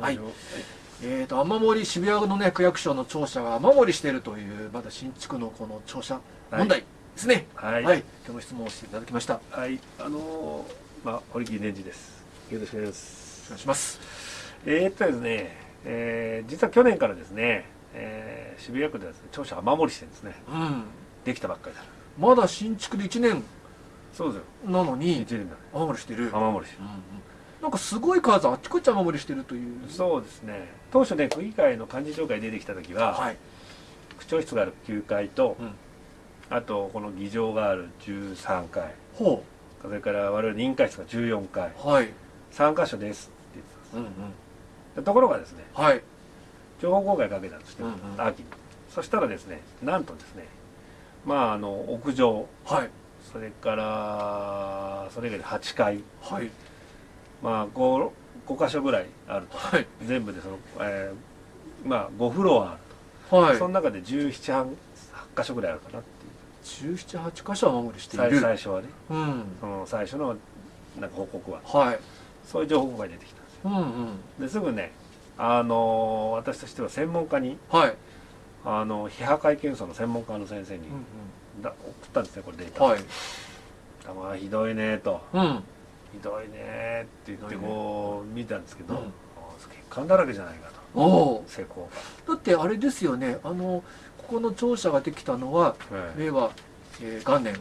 りましょう、はい。えー、と雨漏り渋谷のね区役所の庁舎が雨漏りしているというまだ新築のこの庁舎問題ですね。はい。はい、今日の質問をしていただきました。おはい、あのーまあ堀木年次です。よろしくお願いします。願いします。えー、っとですね、えー実は去年からですね、えー渋谷区ではですね庁舎雨漏りしてるんですね。うん。できたばっかりだ。まだ新築で1年そうですよ。なのに雨漏りしてる、うん雨漏りしてるなんかすごい数あっちこっち雨漏りしてるという。そうですね。当初ね区議会の幹事長会出てきた時は、はい、区長室がある9階と、うん。あとこの議場がある13階。ほそれから我々委員会室が14階。うはい。3箇所ですって言ってたんうんうん。ところがですねはい。情報公開かけたんですよ、うんうん。秋に。そしたらですねなんとですねまああの屋上。はい。それからそれ以外で8階。はいまあ 5, 5箇所ぐらいあると。はい。全部でその、えーまあ5フロアあると、はい。その中で17 8箇所ぐらいあるかなっていう。1718箇所雨漏りしてい最る。最初はね。うん。その最初のなんか報告は。はい。そういう情報が出てきたんですよ。うんうん。ですぐねあの私としては専門家にはい。あの非破壊検査の専門家の先生に、うんだ送ったんですねこれデータ、うんはい。まあひどいねと。うんひどいねって言ってこう見たんですけど、うん。あ血管だらけじゃないかと。おお施工だってあれですよねあのここの庁舎ができたのはが、ええ。令和、えー元年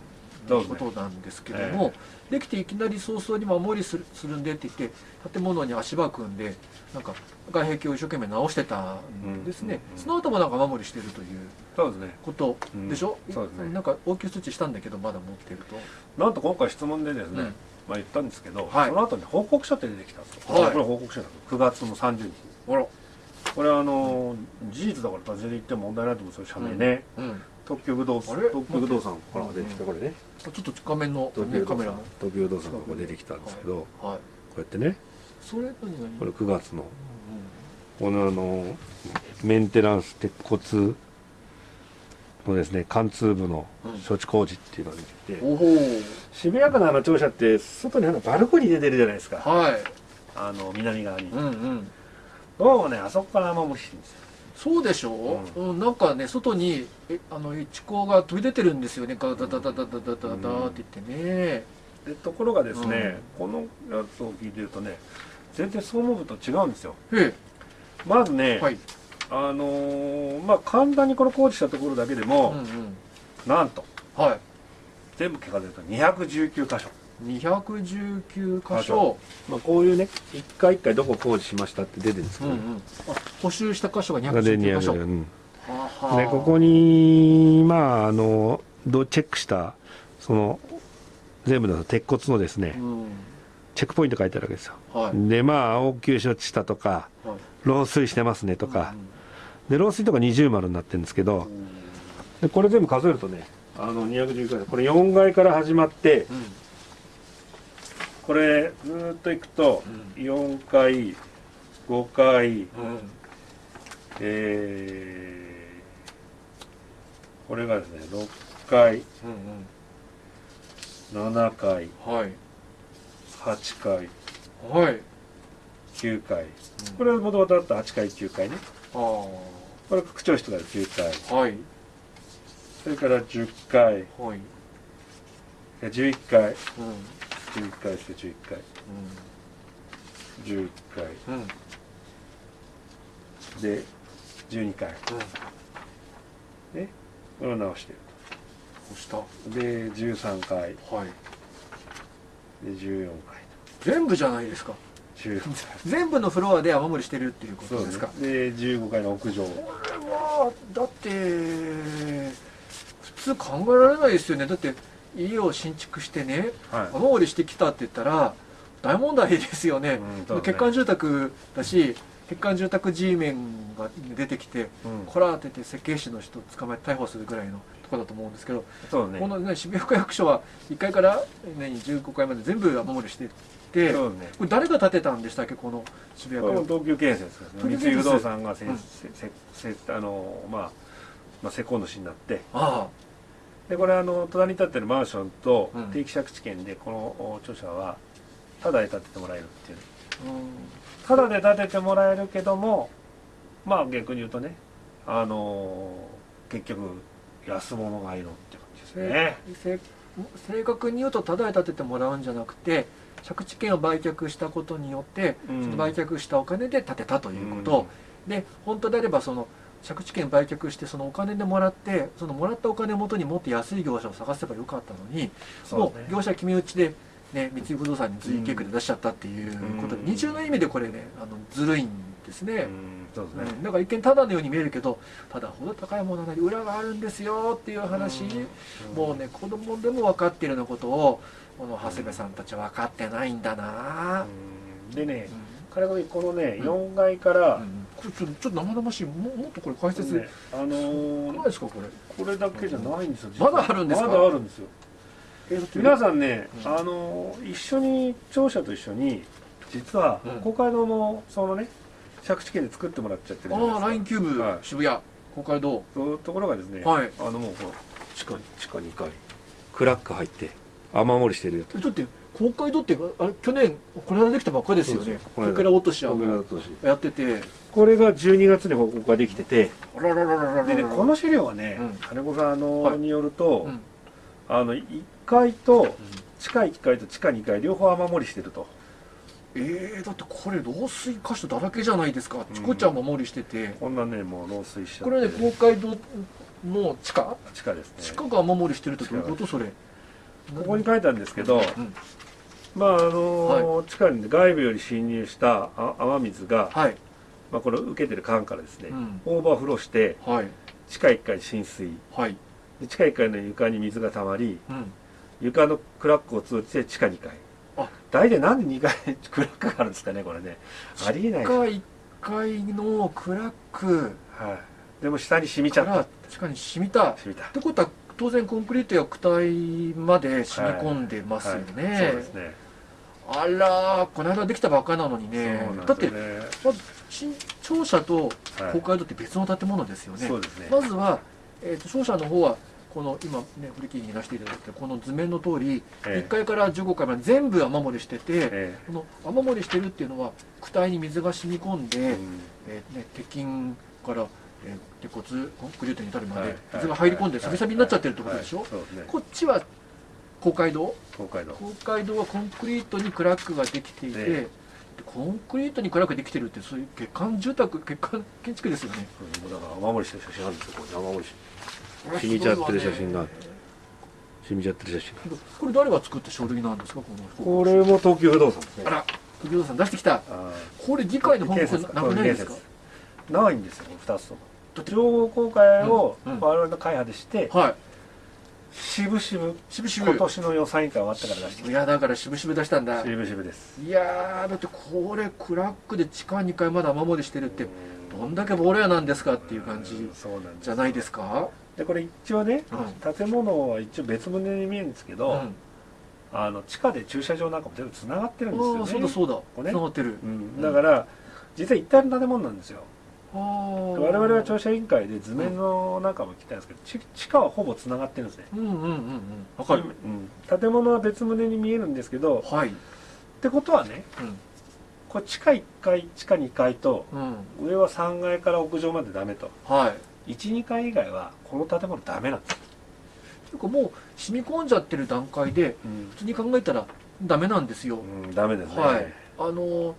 のことなんですけども、できていきなり早々に守りするするんでって言って建物に足場組んでなんか外壁を一生懸命直してたんですね、うんうんうんその後もなんか守りしてるというそうですね。ことでしょ、うん。そうですね。なんか応急措置したんだけどまだ持ってると。なんと今回質問でですね、うんまあ言ったんですけど、はい。その後に報告書って出てきたんですよ、はい。これ報告書だ9月の30日。これはあの事実だから全然言っても問題ないと思うんですよ社名ね、うん。特許不動産。特許不動産から出てきたこれね。ちょっと画面の、東ね、カメラも特許不動産がここ出てきたんですけど、こはい、はうやってね。い、それこれ9月の。うこのあのメンテナンス鉄骨のですね貫通部の処置工事っていうのが出てきて、渋谷区のあの庁舎って外にあのバルコニー出てるじゃないですか。はい。あの南側に、うんうん。どうもねあそこから雨漏りしてるんですよ。そうでしょ？う、うんなんかね外にえあの一光が飛び出てるんですよね。ガタタタタタタタタって言ってね、でところがですね、このやつを聞いてるとね全然総務部と違うんですよ。えまずね、えはい、あのーまあ簡単にこれ工事したところだけでうんも、うん、なんとはい。全部結果出ると219箇所、219箇所。まあ、こういうね一回一回どこ工事しましたって出てるんですけど、うんうん、あ補修した箇所ががで219箇所、200うんでここにまああのどうチェックしたその全部の鉄骨のですねうん。チェックポイント書いてあるわけですよ。はい。でまあ応急処置したとかはい。漏水してますねとかうんで漏水とか二重丸になってるんですけどでこれ全部数えるとねあの219階これ4階から始まってうん。これずーっといくとう4階5階うん。えーこれがですね6階うん7階うんはい。8階はい。9階。これはもともとあった8階9階ね。あこれ区長室がある9階あはい。それから10階はい。え11階うん。11階して11階11階うん。うん。で12階ねこれを直してる押した。とで13階はい。で14階全部じゃないですか。と10全部のフロアで雨漏りしてるっていうことですか？で15階の屋上。これはだって普通考えられないですよね。だって家を新築してねはい。雨漏りしてきたって言ったら大問題ですよね、うんね。欠陥住宅だし欠陥住宅 G メンが出てきてうん。こらーってて設計士の人捕まえて逮捕するぐらいのところだと思うんですけど、そうね。この、ね、渋谷区役所は1階から、ね、15階まで全部雨漏りしててそうね。これ誰が建てたんでしたっけこの渋谷区これも東急建設ですね。三井不動産がせ、うん。せせせあのまあまあ施工主になって。あでこれあの隣に建ってるマンションとうん。定期借地権でこのお著者はただで建ててもらえるっていう。あ、うん、ただで建ててもらえるけどもまあ逆に言うとねあのー結局安物がいるって感じですね。せ正確に言うとただで建ててもらうんじゃなくて借地権を売却したことによって、うん。その売却したお金で建てたということ、で本当であればその借地権売却してそのお金でもらってそのもらったお金をもとにもっと安い業者を探せばよかったのに、ね。もう業者決め打ちで、ね、三井不動産に随意計画で出しちゃったっていうことで、うん。二重の意味でこれねあのずるいんですね。うんそうですね、うん、だから一見ただのように見えるけどただほど高いものなり裏があるんですよっていう話、もうね子供でも分かっているようなことをこの長谷部さんたちは分かってないんだな、うん。でねうん。彼がこのねうん。4階から、うん。これちょっと生々しいももっとこれ解説、ねあのーないですかこれ？これだけじゃないんですよまだあるんですか？まだあるんですよ。皆さんね、うん。あの一緒に庁舎と一緒に実はうん。公会堂のそのね借地権で作ってもらっちゃってるじゃないですか。ああラインキューブ、はい。渋谷公会堂そういうところがですね、はい。あのもうほら地下に地下2階。クラック入って雨漏りしてるよ。えだって公会堂ってあれ去年この間できたばっかりですよね。これから落とし合うとやってて。これが12月に報告ができてて。あららららららでねこの資料はねうん。金子さんあの、はいによると、うん。あの1階と地下1階と地下2階両方雨漏りしてるとえー、だってこれ漏水箇所だらけじゃないですか。あちこちは守りしてて、こんなねもう漏水しちゃって。これね公会堂の地下？地下ですね。地下が雨漏りしてるってどういうこと？それ。ここに書いてあるんですけど、うん。まああの地下に外部より侵入したあ雨水が、はい。まあ、これを受けてる管からですね、うん。オーバーフローしてはい。地下1階に浸水。地下1階の床に水が溜まりうん。床のクラックを通じて地下2階。あ大体なんで2階にクラックがあるんですかねこれね。ありえない地下1階のクラック。はい、でも下に染みちゃった。地下に染みた。っ染みた。てことは当然コンクリートや躯体まで染み込んでますよね、はい。そうですね。あらーこの間できたばっかりなのにね。そうなんだってまず新庁舎とはい。公会堂って別の建物ですよね、そうですね。まずは、えー、と商社の方はこの今ねフリキーに出していただいてこの図面の通り、ええ。1階から15階まで全部雨漏りしてて、えこの雨漏りしてるっていうのは躯体に水が染み込んで、えうん。えーね、鉄筋から、えー鉄骨コンクリートに至るまはい。で水が入り込んではい。サビサビになっちゃってるってことでしょ、こっちは公会堂東海道。公会堂はコンクリートにクラックができていて、えでコンクリートにクラックできてるってそういう欠陥住宅欠陥建築ですよね。うん。だから雨漏りしてる写真あるんですよここに雨漏りしこれ染みちゃってる写真が染みちゃってる写真。これ誰が作った書類なんですか？このこれも東急不動産ですねあら時藤さん出してきた。あこれ議会の報告建設なくないですか？ないんですよ2つとも。情報公開を我々の会派でしてはい。渋々渋々。今年の予算委員会終わったから出してきいやだから渋々出したんだ。た渋々です。いやーだってこれクラックで地下2階まで雨漏りしてるってどんだけボロ屋なんですかっていう感じそうなんですじゃないですか？でこれ一応ねうん。建物は一応別棟に見えるんですけど、うん。あの地下で駐車場なんかも全部つながってるんですよね。そうだそうだ。がってる。うん、だから実は一体の建物なんですよ。我々は庁舎委員会で図面の中も来たんですけど、ち地下はほぼつながってるんですね。うんうんうんうん。わかる。うん、建物は別棟に見えるんですけどはい。ってことはねこれ地下1階地下2階と上は3階から屋上までダメと。はい12階以外はこの建物ダメなんです、ていうかもう染み込んじゃってる段階でうん。普通に考えたらダメなんですよ、うん、ダメですね、はい。あの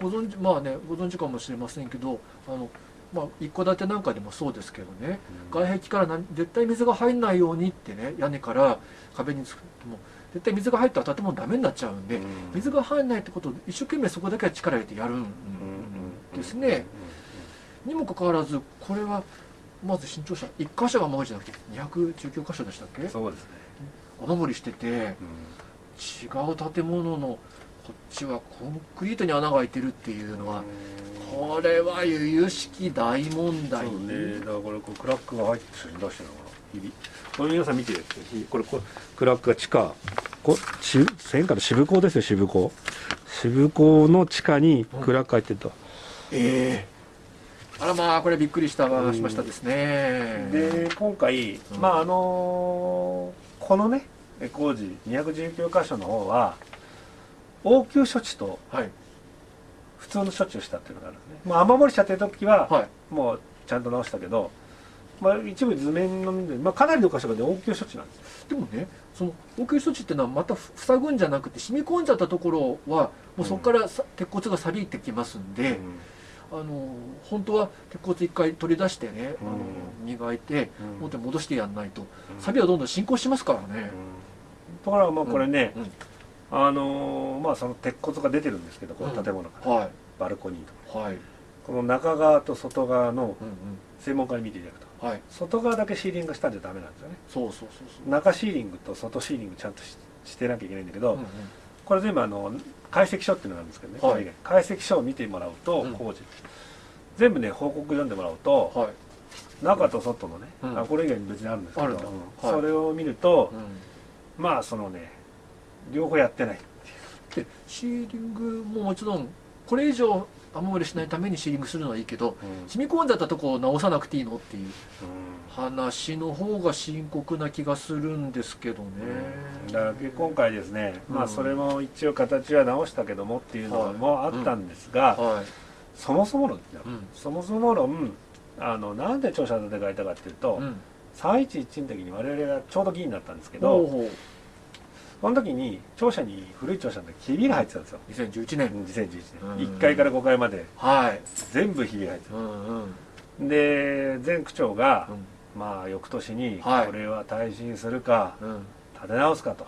ご存知まあねご存知かもしれませんけどあのまあ一戸建てなんかでもそうですけどね。外壁からな絶対水が入んないようにってね屋根から壁につくも絶対水が入ったら建物ダメになっちゃうんで、うん。水が入んないってことを一生懸命そこだけは力入れてやるんですね、にもかかわらずこれはまず新庁舎1箇所が雨漏りじゃなくて219箇所でしたっけ？そうですね、雨漏りしてて違う建物のこっちはコンクリートに穴が開いてるっていうのはこれは由々しき大問題。そうね。だからこれこうクラックが入ってる写真出してるのかな日々。これ皆さん見てこれこれクラックが地下。こし線から渋港ですよ渋港。渋港の地下にクラック入ってると、ええあらまあこれびっくりしたしましたですね。で今回、うん。まああのこのね工事219箇所の方は応急処置とはい。普通の処置をしたっていうのがあるんですね、まあ、雨漏りしちゃってる時は、はい。もうちゃんと直したけど、まあ、一部図面のまあ、かなりの箇所がね応急処置なんです。でもねその応急処置っていうのはまた塞ぐんじゃなくて染み込んじゃったところはもうそこからさ、鉄骨が錆びてきますんで、あの本当は鉄骨一回取り出してね、あの磨いてうん。元に戻してやんないと。うん。錆びはどんどん進行しますからうん。ね、ところがまあこれね、うん。あのーまあその鉄骨が出てるんですけどこの建物から、はい。バルコニーとか。はい、この中側と外側のうんうん、専門家に見ていただくと。はい。外側だけシーリングしたんじゃダメなんですよね。そうそうそうそう。中シーリングと外シーリングちゃんとししてなきゃいけないんだけど、うんうんこれ全部あの解析書っていうのがあるんですけどね、はい。解析書を見てもらうと、うん。工事。全部ね報告読んでもらうと、はい中と外のね、うん。あこれ以外に別にあるんですけど、うん。はい。それを見ると、うん。まあそのね両方やってないでシーリングももちろんこれ以上雨漏りしないためにシーリングするのはいいけどうん。染み込んじゃったとこを直さなくていいのっていうう話の方が深刻な気がするんですけどね。ん。だから今回ですね、まうん。あそれも一応形は直したけどもっていうのもあったんですが、はい。そもそも論、うん。そもそも論あのなんで庁舎建て替えたかっていうと、うん。311の時に我々がちょうど議員になったんですけほどうほうその時に庁舎に古い庁舎の時ひびが入ってたんですよ。2011年。2011うん。年1階から5階まで。はい。全部ひびが入ってうんうん。たで前区長が、うまあ翌年にはい。これは耐震するかんうん。うん建て直すかと。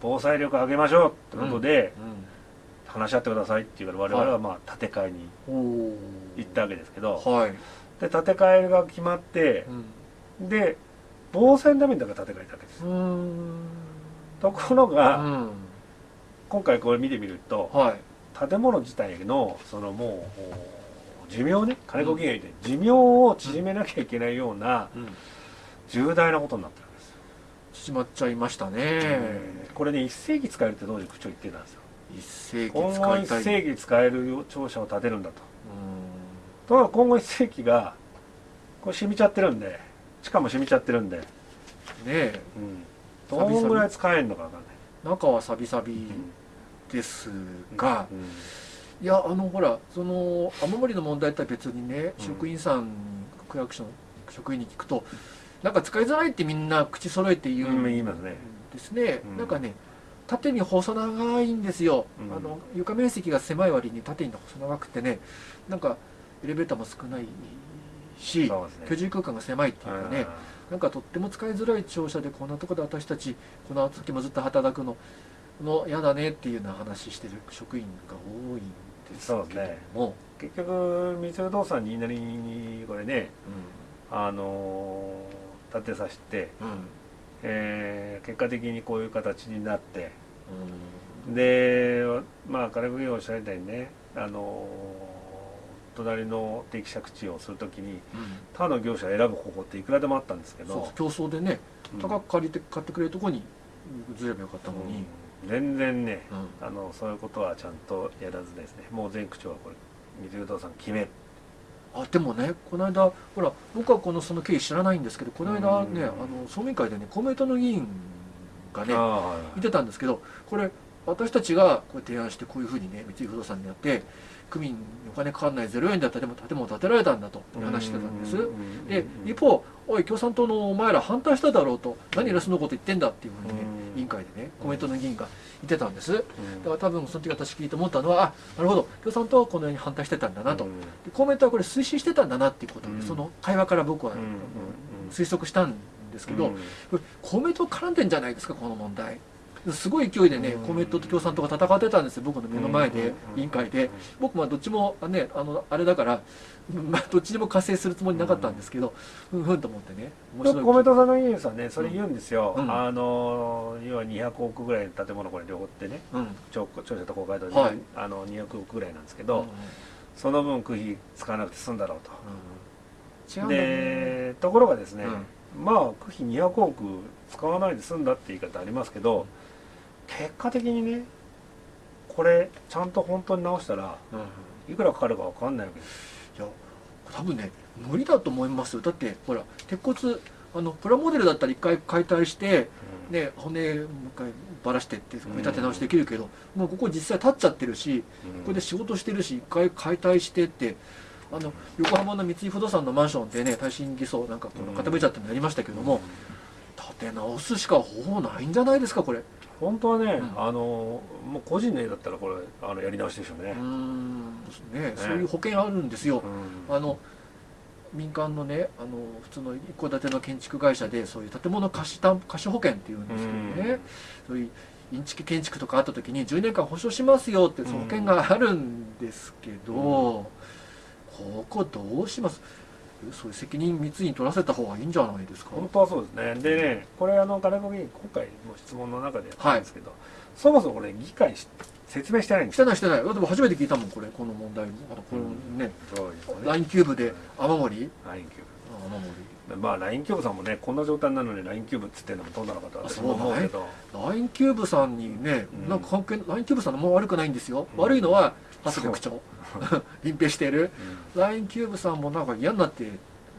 防災力上げましょうってことで話し合ってくださいって言うから我々はまあ建て替えに行ったわけですけど。はい。で建て替えが決まってうん。で防災のためにだから建て替えたわけです。うーんところが、うん。今回これ見てみるとはい。建物自体のそのもう寿命ね金子議員が言って寿命を縮めなきゃいけないようなうん。重大なことになってるんですよ、縮まっちゃいましたね。これね一世紀使えるって当時区長言ってたんですよ。一世紀今後一使いたい。世紀使える庁舎を建てるんだと。うところが今後一世紀がこれ染みちゃってるんで地下も染みちゃってるんで、んねえ。うん、どんぐらい使えるのか分かんない。中はサビサビですが、うん。いやあのほらその雨漏りの問題とは別にね、うん。職員さん区役所の職員に聞くとなんか使いづらいってみんな口揃えて言ううんですね、うん。なんかね縦に細長いんですよ、うん。あの床面積が狭い割に縦に細長くてねなんかエレベーターも少ないしね。居住空間が狭いっていうかねなんかとっても使いづらい庁舎でこんなとこで私たちこの先もずっと働くのの嫌だねっていうような話してる職員が多いんですけども。ね。結局三井不動産に言いなりにこれねあのー建てさせて、うん。うんえー結果的にこういう形になって。うん。でまあ金子議員がおっしゃりたいにねあのー隣の定期借地をするときに他の業者を選ぶ方法っていくらでもあったんですけどそう競争でねうん。高く借りて買ってくれるとこにずればよかったのに、うん全然ねうん。あのそういうことはちゃんとやらずですね。もう前区長はこれ三井不動産決め。あでもねこの間ほら僕はこのその経緯知らないんですけどこの間ね、うん。あの総務委員会でね公明党の議員がねああはい。はい言ってたんですけどこれ私たちがこう提案してこういうふうにね三井不動産にやって区民にお金かかんない0円だったらでも建物建てられたんだと話してたんです。うんで一方おい共産党のお前ら反対しただろうと何偉そうなこと言ってんだっていうふうにねうん。委員会でねコメントの議員が言ってたんです。だうん。から多分その時私聞いて思ったのはあなるほど。共産党はこのように反対してたんだなと。うん。で公明党はこれ推進してたんだなっていうことをねうん。その会話から僕は推測したんですけどうん。これ公明党絡んでんじゃないですかこの問題すごい勢いでねうん。公明党と共産党が戦ってたんですよ。僕の目の前でうん。委員会で。僕はどっちもあねあのあれだから、まあ、どっちにも加勢するつもりなかったんですけどふんふんと思ってね面白い。公明党さんの議員さんねそれ言うんですよ、うん。あの要は200億ぐらいの建物これ両方ってねうん。庁庁舎と公会堂で、はい。あの200億ぐらいなんですけうんど、その分区費使わなくて済んだろうと、違うんでところがですね、うん。まあ区費200億使わないで済んだって言い方ありますけど結果的にねこれちゃんと本当に直したらうんいくらかかるか分かんないわけ。ですいや多分ね無理だと思いますよ。だってほら鉄骨あのプラモデルだったら一回解体してね、骨もう一回ばらしてって組み立て直しできるけど、もうここ実際立っちゃってるしここで仕事してるし一回解体してってあの横浜の三井不動産のマンションでね耐震偽装なんかこの傾いちゃってのやりましたけども、建て直すしか方法ないんじゃないですかこれ本当はね、うん。あのもう個人の絵だったらこれあのやり直しでしょうね。うー、ん。ねそういう保険あるんですよ、うん。あの民間のねあの普通の一戸建ての建築会社でそういう建物貸した貸し保険っていうんですけどね、そういうインチキ建築とかあった時に10年間保証しますよってその保険があるんですけど、ここどうします？そういう責任密に取らせた方がいいんじゃないですか？本当はそうですね。でねこれあの金子議員今回の質問の中でやったんですけど、そもそもこれ議会し説明してないんですしてないしてない。でも初めて聞いたもんこれこの問題もあのこのね、そうですよね LINE キューブで。雨漏り。LINE キューあ雨漏ブまあ LINE キューブさんもねこんな状態なのに LINE キューブっつってんのもどうなのかと私も思うけど。り LINE キューブさんにね、うん。なんか関係 LINE キューブさんのも悪くないんですよ、うん悪いのは長谷部区長隠蔽している。うん LINE キューブさんもなんか嫌になって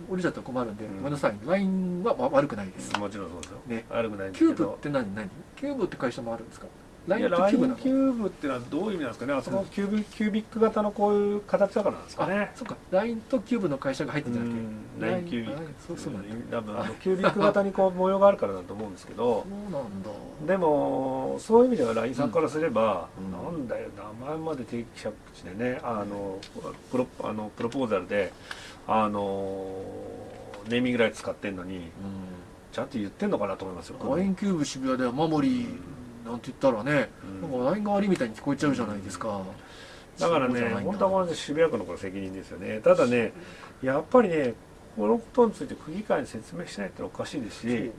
降りちゃったら困るんで、うん。ごめんなさい。LINE はわ悪くないです、もちろんそうですよ、ね。悪くないんですキューブって何？何？キューブって会社もあるんですか？い LINE やってキューブっていうのはどういう意味なんですかね？あそこキュービキュービック型のこういう形だからなんですかあねそっか。LINE とキューブの会社が入ってんじゃなくて。うん。LINE キュービッ LINE そうそうなんだ。多分あのキュービック型にこう模様があるからだと思うんですけど。そうなんだ。でもそういう意味では LINE さんからすれば、うん。なんだよ名前まで定期借地でねあのプロあのプロポーザルであのネーミングライツ使ってんのにちゃんと言ってんのかなと思いますよ。うん LINE キューブ渋谷で雨漏りなんて言ったらね、うん。なんか LINE が悪いみたいに聞こえちゃうじゃないですか。だからね本当は渋谷区のこれ責任ですよね。ただねやっぱりねこのことについて区議会に説明しないってのはおかしいですし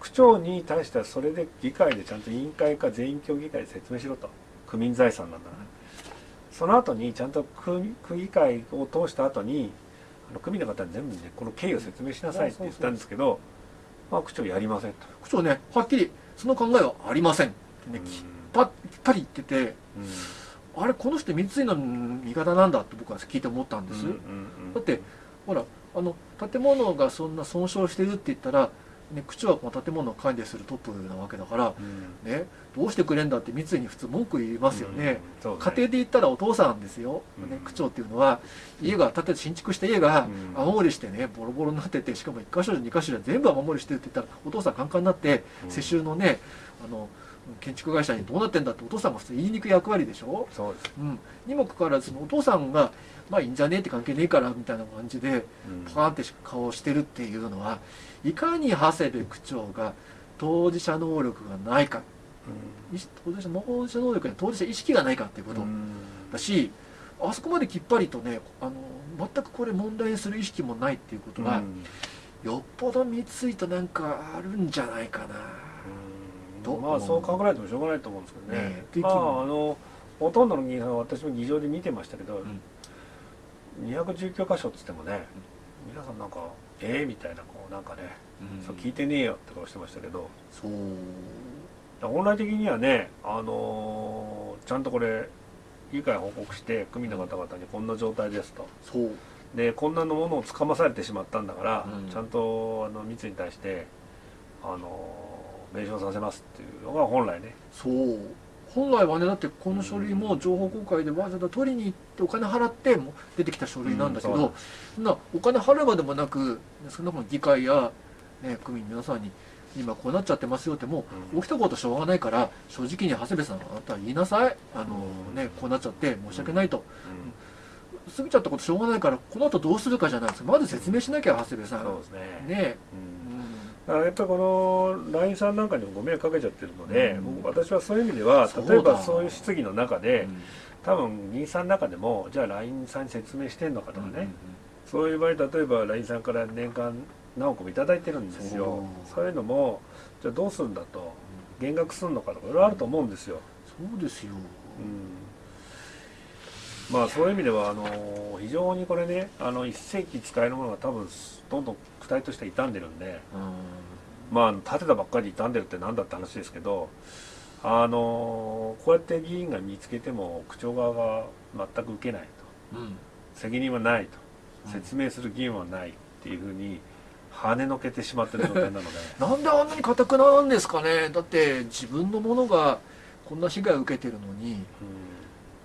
区長に対してはそれで議会でちゃんと委員会か全員協議会で説明しろと。区民財産なんだからその後にちゃんと区区議会を通した後にあの区民の方に全部ねこの経緯を説明しなさいって言ったんですけどまあ区長やりませんと。区長ねはっきりその考えはありませんね、きっぱきっぱり言っててうん。あれこの人三井の味方なんだって僕は聞いて思ったんです、だってほらあの建物がそんな損傷してるって言ったら、ね、区長はこの建物を管理するトップなわけだから、うん。ね、どうしてくれんだって三井に普通文句言いますよね、うん。家庭で言ったらお父さんですよ、うん。ね、区長っていうのは家が建て新築した家がうん。雨漏りしてねボロボロになっててしかも1箇所2箇所で全部雨漏りしてるって言ったらお父さんカンカンになってうん。世襲のねあの建築会社にどうなってんだってお父さんが普通言いにくい役割でしょ、そうです、うん、にもかかわらずお父さんがまあいいんじゃねえって関係ねえからみたいな感じでうん。パーンって顔をしてるっていうのはいかに長谷部区長が当事者能力がないか。意識当事者当事者能力や当事者意識がないかっていうこと。だしあそこまできっぱりとねあの全くこれ問題にする意識もないっていうことは、うん。よっぽど三井となんかあるんじゃないかな。どうまあそう考えてもしょうがないと思うんですけどね。ねえ。まああのほとんどの議員さんは私も議場で見てましたけど、ん。219箇所っつってもね、皆さんなんか「ええ？みたいなこうなんかね、そう聞いてねえよって顔してましたけど。そう。本来的にはねあのーちゃんとこれ議会報告して区民の方々にこんな状態ですと。そう。でこんなのものをつかまされてしまったんだから、うん。ちゃんとあの密に対してあの弁償させますっていうのが本来ね。そう。本来はねだってこの書類も情報公開でわざわざ取りに行ってお金払っても出てきた書類なんだけど、うんそんなお金払うまでもなく少なくとも議会や、ね、区民皆さんに今こうなっちゃってますよってもううん。起きたことしょうがないから正直に長谷部さんあなたは言いなさい。あの、うん。ね、こうなっちゃって申し訳ないと。うん。過ぎちゃったことしょうがないからこの後どうするかじゃないです。かまず説明しなきゃ長谷部さん。そうですね。ね。うんだからやっぱりこの LINE さんなんかにもご迷惑かけちゃってるので、うん。僕私はそういう意味では例えばそういう質疑の中うでん。多分議員さんの中でもじゃあ LINE さんに説明してんのかとかね、うんそういう場合例えば LINE さんから年間何億もいただいてるんですよ。そう。そういうのもじゃあどうするんだと減額するのかとかいろいろあると思うんですよ、そうですよ、うん、まあそういう意味ではあの非常にこれねあの一世紀使えるものが多分どんどん躯体として傷んでるんでうん。まあ建てたばっかりで傷んでるってなんだって話ですけどあのこうやって議員が見つけても区長側が全く受けないと。うん。責任はないと。うん。説明する義務はないっていうふうに跳ねのけてしまってる状態なので。なんであんなに硬くなんですかね。だって自分のものがこんな被害を受けてるのにうん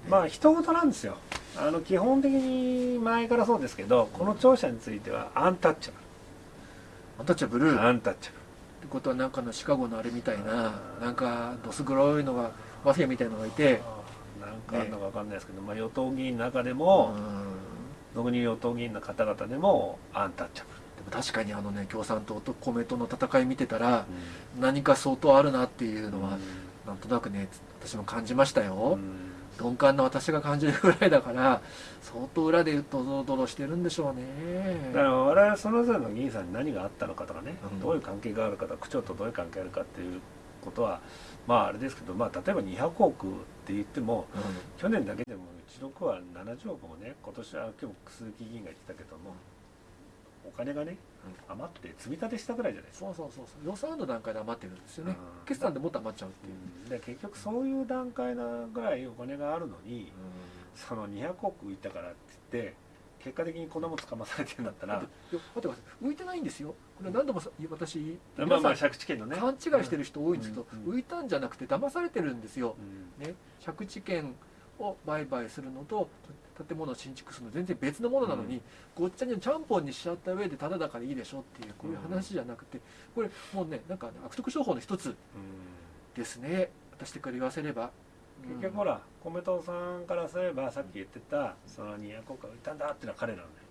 まあ人事なんですよ。あの基本的に前からそうですけどこの庁舎についてはアンタッチャアンタッチャブル。ブルっアンタッチャてことはなんかのシカゴのあれみたいななんかどす黒いのがマフィアみたいのがいて。ブルなんかあるのか分かんないですけど、まあ、与党議員の中でうもん。俗に与党議員の方々でもアンタッチャブでも確かにあのね共産党と公明党の戦い見てたらル、何か相当あるなっていうのはうん。なんとなくね私も感じましたよ、うん鈍感な私が感じるぐらいだから相当裏でドロドロしてるんでしょうね。だから我々それぞれの議員さんに何があったのかとかね、うん。どういう関係があるかとか区長とどういう関係があるかっていうことはまああれですけど、まあ、例えば200億って言ってもうん。去年だけでもうちの区は70億もね今年は今日鈴木議員が言ってたけどもお金がね余って積み立てしたぐらいじゃないですか、そうそうそうそう予算案の段階で余ってるんですよね。うん。決算でもっと余っちゃうっていう、うん。で結局そういう段階なぐらいお金があるのにその200億浮いたからって言って結果的にこんなもんつかまされてるんだったら。待ってください。浮いてないんですよ。これ何度もさ私まあまあ借地権のね。勘違いしてる人多いんですけど、うん。浮いたんじゃなくて騙されてるんですよ。う、ん。ね、借地権を売買するのと建物を新築するの全然別のものなのに、ごっちゃにちゃんぽんにしちゃった上でただだからいいでしょっていうこういう話じゃなくてこれもうねなんか、ね、悪徳商法の一つうん。ですね。私から言わせれば。結局ほら米党さんからすればさっき言ってたその200億が浮いたんだっていうのは彼らのね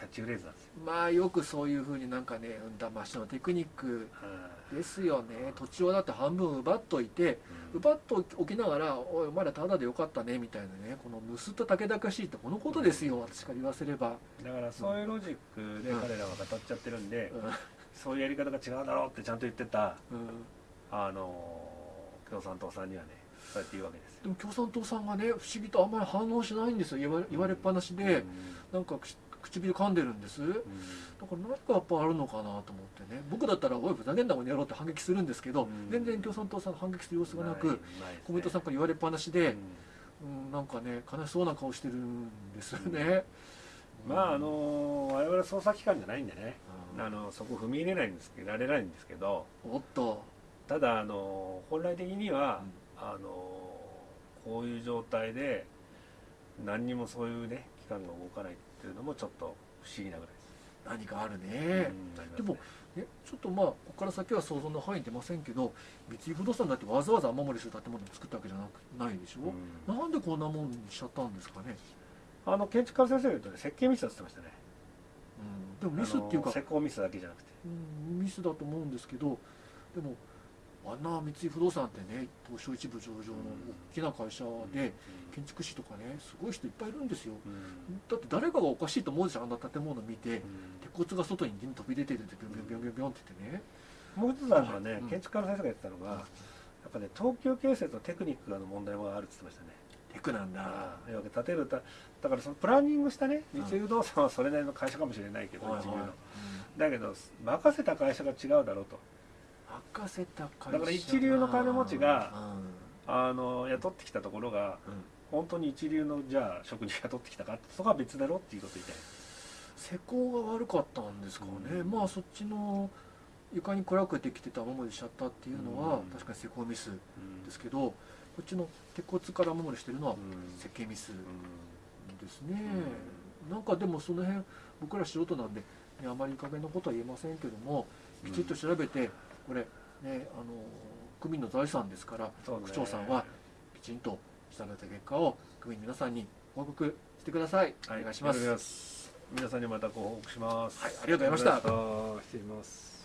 キャッチフレーズなんですよ。まあよくそういうふうになんかね騙しのテクニックはい。ですよね。土地をだって半分奪っといて奪っとおきながら「おいお前らただでよかったね」みたいなね。この盗人武田しいってこのことですよ私から言わせれば、だからそういうロジックで彼らは語っちゃってるんで、うん。そういうやり方が違うだろうってちゃんと言ってたうん。あの共産党さんにはねそうやって言うわけですよ。でも共産党さんがね不思議とあんまり反応しないんですよ。言われ言われっぱなしで、なんか口唇噛んでるんです。だから何かやっぱあるのかなと思ってね。僕だったら「おいふざけんなこの野郎」って反撃するんですけど、うん。全然共産党さん反撃する様子がなくね。コメントさんから言われっぱなしでう、ん。うん、なんかね悲しそうな顔してるんですよね、まああの我々捜査機関じゃないんでね。うん。あのそこ踏み入れないんですけどられないんですけどおっと、ただあの本来的にはうん。あのこういう状態で何にもそういうね機関が動かないっていうのもちょっと不思議なぐらいです。何かあるね、うでもね、ちょっとまあここから先は想像の範囲出ませんけど三井不動産だってわざわざ雨漏りする建物を作ったわけじゃなくないでしょ、うん。なんでこんなもんにしちゃったんですかね、あの建築家の先生が言うとね設計ミスだって言ってましたね。でもミスっていうか施工ミスだけじゃなくて。うんミスだと思うんですけどでもあんな三井不動産ってね東証一部上場の大きな会社で建築士とかねすごい人いっぱいいるんですよ。うん。だって誰かがおかしいと思うでしょあんな建物見て。うん。鉄骨が外に飛び出てるってビョンビョンビョンビョンって言ってねもう一つあるのはね、うん建築家の先生が言ってたのが、やっぱね東急建設のテクニックの問題もあるって言ってましたねテクなんだ建てるただからそのプランニングしたねうん三井不動産はそれなりの会社かもしれないけど、だけど任せた会社が違うだろうと任せただから一流の金持ちがうん。あの雇ってきたところがうん。本当に一流のじゃあ職人雇ってきたかそこは別だろっていうこと言いたい。施工が悪かったんですかね、うん。まあそっちの床に暗くできてた雨漏りしちゃったっていうのは、うん。確かに施工ミスうんですけどこっちの鉄骨から雨漏りしてるのはうん。設計ミスうんですね、なんかでもその辺僕ら素人なんで、ね、あまりいい加減なことは言えませんけどもきちっと調べてこれねあの区民の財産ですからね。区長さんはきちんと調べた結果を区民の皆さんに報告してください、はい。お願いします。皆さんにまたご報告します。はいありがとうございました。失礼します